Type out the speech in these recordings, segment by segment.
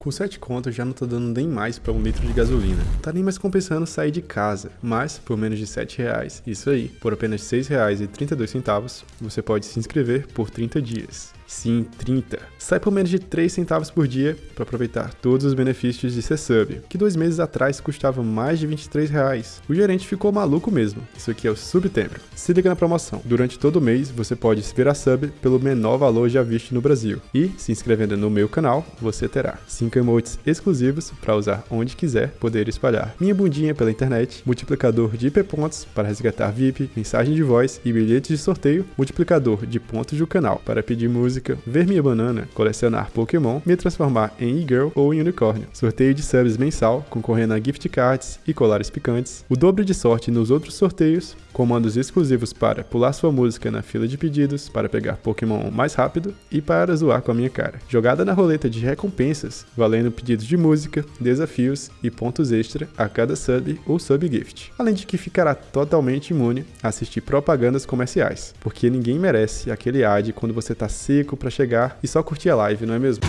Com 7 contos já não tá dando nem mais para um litro de gasolina. Tá nem mais compensando sair de casa, mas por menos de 7 reais, isso aí, por apenas 6 reais e 32 centavos, você pode se inscrever por 30 dias. Sim, 30. Sai por menos de 3 centavos por dia para aproveitar todos os benefícios de ser sub, que dois meses atrás custava mais de 23 reais. O gerente ficou maluco mesmo. Isso aqui é o Subtempo. Se liga na promoção. Durante todo o mês, você pode se virar sub pelo menor valor já visto no Brasil. E, se inscrevendo no meu canal, você terá 5 emotes exclusivos para usar onde quiser poder espalhar. Minha bundinha pela internet, multiplicador de IP pontos para resgatar VIP, mensagem de voz e bilhetes de sorteio, multiplicador de pontos do canal para pedir música, ver minha banana, colecionar Pokémon, me transformar em e-girl ou em unicórnio. Sorteio de subs mensal, concorrendo a gift cards e colares picantes. O dobro de sorte nos outros sorteios, comandos exclusivos para pular sua música na fila de pedidos, para pegar Pokémon mais rápido e para zoar com a minha cara. Jogada na roleta de recompensas, valendo pedidos de música, desafios e pontos extra a cada sub ou sub gift. Além de que ficará totalmente imune a assistir propagandas comerciais, porque ninguém merece aquele ad quando você tá seco para chegar e só curtir a live, não é mesmo?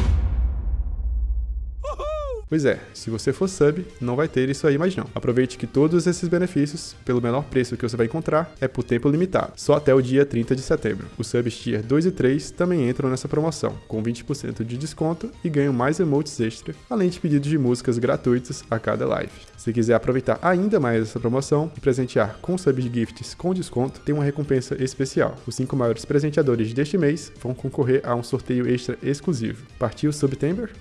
Pois é, se você for sub, não vai ter isso aí mais não. Aproveite que todos esses benefícios, pelo menor preço que você vai encontrar, é por tempo limitado, só até o dia 30 de setembro. Os subs tier 2 e 3 também entram nessa promoção, com 20% de desconto e ganham mais emotes extra, além de pedidos de músicas gratuitos a cada live. Se quiser aproveitar ainda mais essa promoção e presentear com sub gifts com desconto, tem uma recompensa especial. Os 5 maiores presenteadores deste mês vão concorrer a um sorteio extra exclusivo. Partiu Subtember?